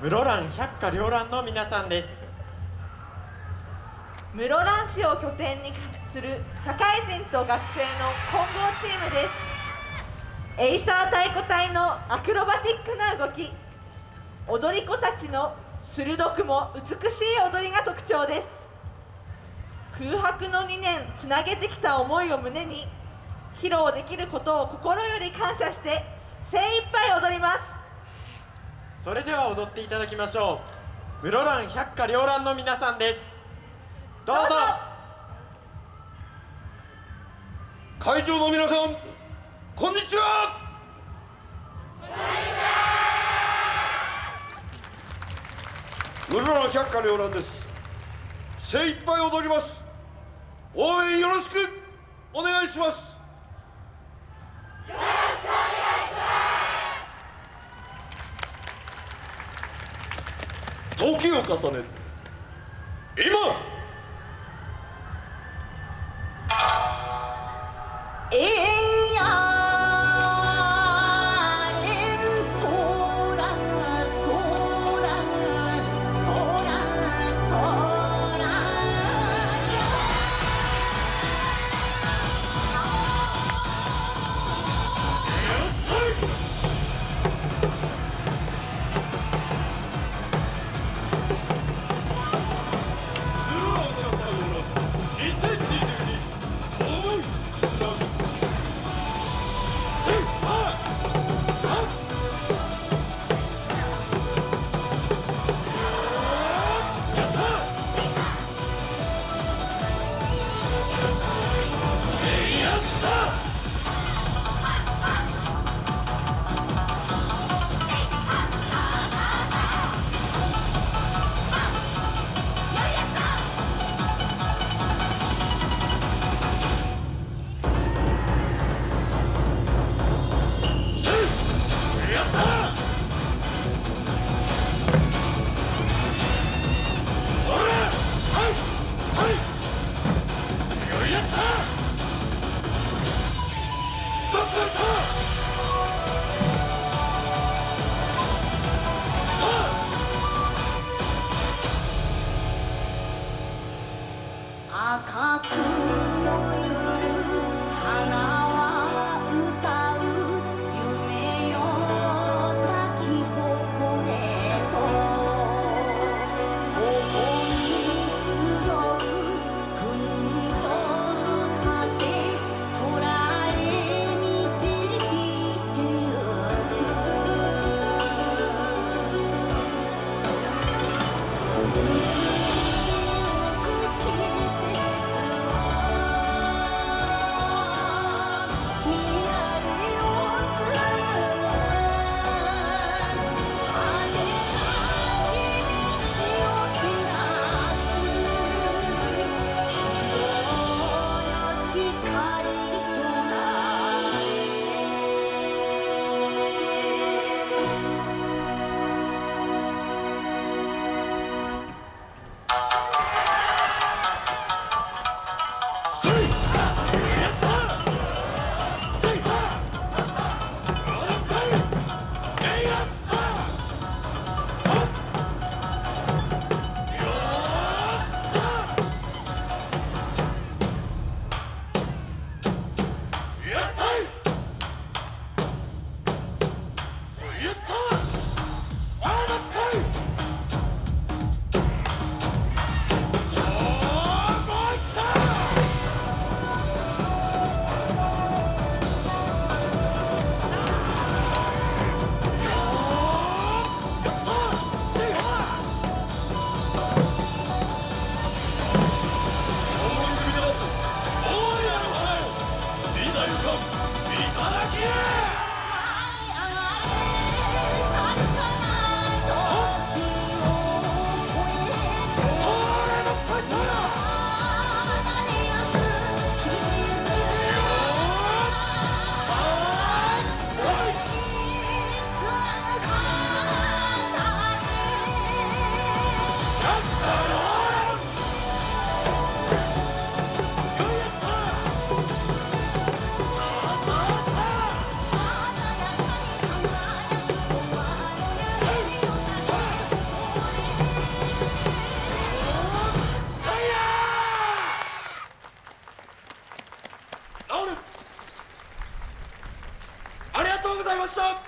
室蘭百花繚乱の皆さんです。室蘭市を拠点にする社会人と学生の混合チームです。エイサー太鼓隊のアクロバティックな動き。踊り子たちの鋭くも美しい踊りが特徴です。空白の2年つなげてきた思いを胸に披露できることを心より感謝して精一杯踊ります。それでは踊っていただきましょう。室蘭百花繚乱の皆さんです。どうぞ。会場の皆さんこんにちは。室蘭百花繚乱です。精一杯踊ります。応援よろしくお願いします。時を重ね今赤くのゆる花した